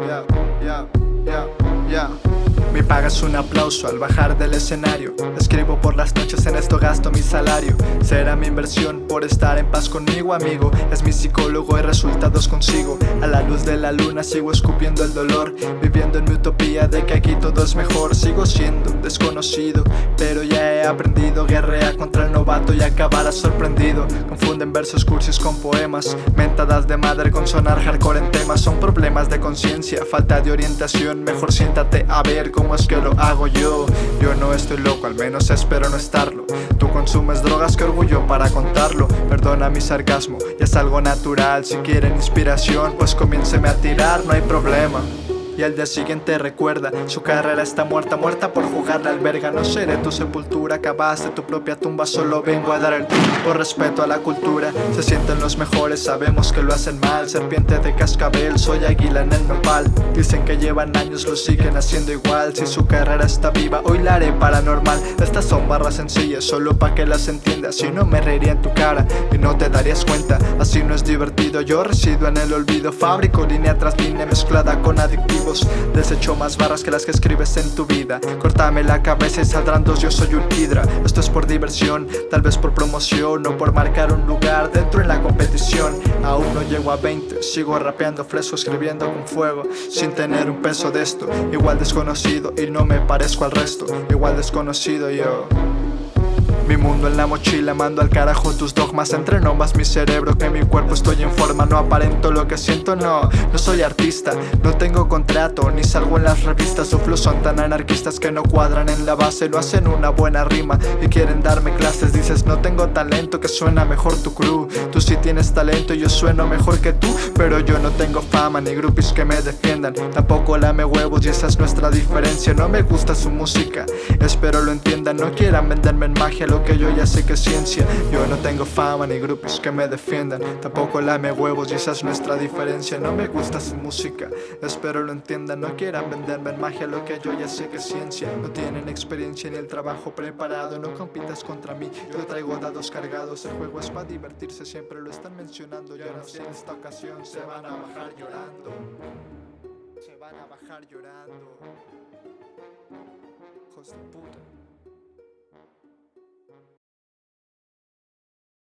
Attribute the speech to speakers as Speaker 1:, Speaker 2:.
Speaker 1: que ti. Yeah, yeah, yeah, yeah. Mi paga es un aplauso al bajar del escenario. Escribo por las noches, en esto gasto mi salario. Será mi inversión por estar en paz conmigo, amigo. Es mi psicólogo y resultados consigo. A la luz de la luna sigo escupiendo el dolor. Viviendo en mi utopía de que aquí todo es mejor. Sigo siendo un desconocido, pero ya he aprendido Guerrea contra el novato y acabará sorprendido. Confunden versos cursis con poemas Mentadas de madre con sonar hardcore en temas. Son problemas de conciencia, falta de orientación. Mejor siéntate a ver cómo es que lo hago yo. Yo no estoy loco, al menos espero no estarlo. Tú consumes drogas, que orgullo para contarlo. Perdona mi sarcasmo, ya es algo natural. Si quieren inspiración, pues comiénceme a tirar, no hay problema y al día siguiente recuerda Su carrera está muerta, muerta por jugar la alberga. No seré tu sepultura, acabaste tu propia tumba Solo vengo a dar el por respeto a la cultura. Se sienten los mejores, sabemos que lo hacen mal. Serpiente de cascabel, soy águila en el nopal. Dicen que llevan años, lo siguen haciendo igual. Si su carrera está viva, hoy la haré paranormal. Estas son barras sencillas, solo pa' que las entiendas. Si no me reiría en tu cara y no te darías cuenta. Así no es divertido, yo resido en el olvido. Fabrico línea tras línea mezclada con Desecho más barras que las que escribes en tu vida. Cortame la cabeza y saldrán dos, yo soy un hidra. Esto es por diversión, tal vez por promoción O por marcar un lugar dentro en la competición. Aún no llego a 20, sigo rapeando fresco Escribiendo con fuego, sin tener un peso de esto. Igual desconocido y no me parezco al resto. Igual desconocido yo mi mundo en la mochila, mando al carajo tus dogmas Entreno más mi cerebro que mi cuerpo Estoy en forma, no aparento lo que siento, no No soy artista, no tengo contrato Ni salgo en las revistas, su flow son tan anarquistas Que no cuadran en la base, no hacen una buena rima Y quieren darme clases, dices no tengo talento Que suena mejor tu crew Tú sí tienes talento y yo sueno mejor que tú Pero yo no tengo fama, ni groupies que me defiendan Tampoco lame huevos y esa es nuestra diferencia No me gusta su música, espero lo entiendan No quieran venderme en magia que yo ya sé que es ciencia. Yo no tengo fama ni grupos que me defiendan. Tampoco lame huevos y esa es nuestra diferencia. No me gusta su música, espero lo entiendan. No quieran venderme en magia lo que yo ya sé que es ciencia. No tienen experiencia ni el trabajo preparado No compitas contra mí, yo traigo dados cargados El juego es para divertirse, siempre lo están mencionando. Yo no sé en esta ocasión se van a bajar llorando. Se van a bajar llorando. Hijos de puta